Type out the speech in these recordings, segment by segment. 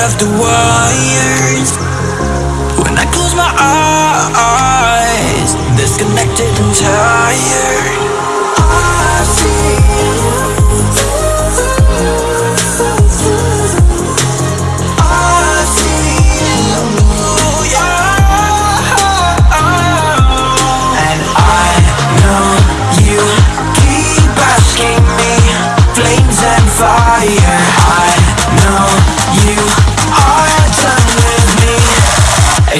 out of the wires. When I close my eyes Disconnected and tired. I see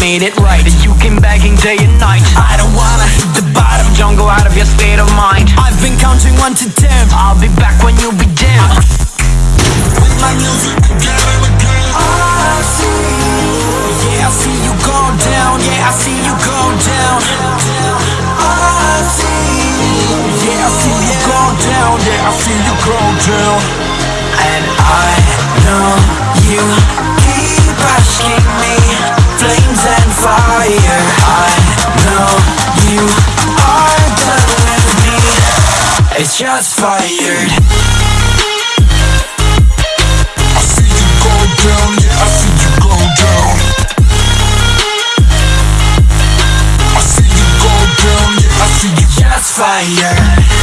made it right. You came begging day and night. I don't wanna hit the bottom Don't go out of your state of mind. I've been counting one to ten. I'll be back when you be dim With my music again ah, I see. Yeah, I see you go down. Yeah, I see you go down. Ah, I see. Yeah, I see you go down. Yeah, I see you go down. And I know you just fired. I see you go down, yeah, I see you go down. I see you go down, yeah, I see you. Just fire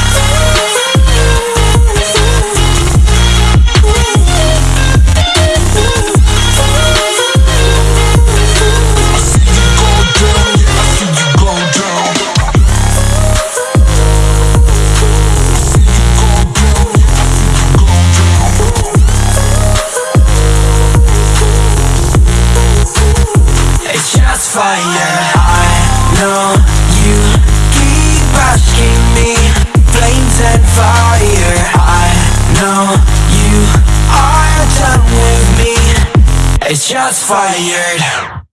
down It's fire I know you keep asking me. Flames and fire. I know you are done with me. It's just fired